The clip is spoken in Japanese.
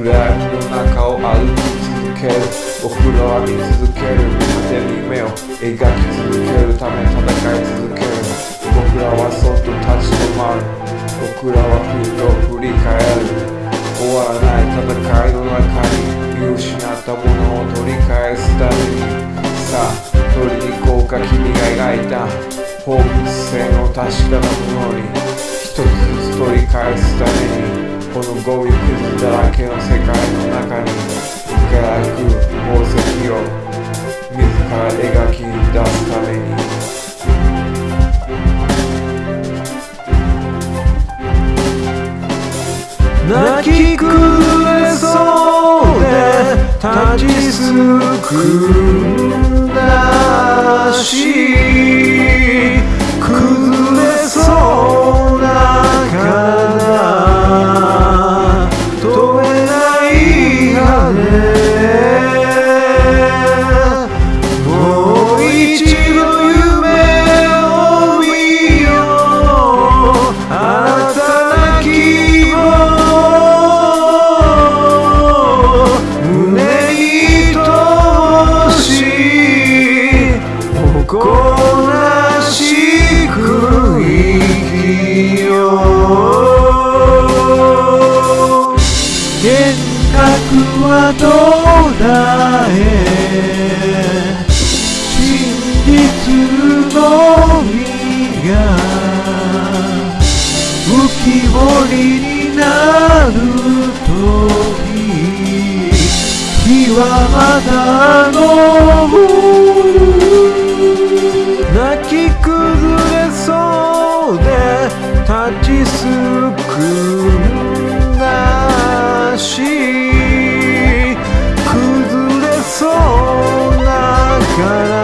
暗闇の中を歩き続けるお風呂浴び続ける。果てに夢を描き続けるため戦い続ける。僕らはそっと立ち止まる。僕らはふと振り返る終わらない戦いの中に見失ったものを取り返すためにさあ取りに行こうか。君が描いた。放物線を確かなものに。一つずつ取り返すために。このゴミくずだらけの世界の中に輝く宝石を自ら描き出すために。泣き崩れそうで立ちすく。よ幻覚はどうだえ真実の実が浮き彫りになるとき日はまたの gonna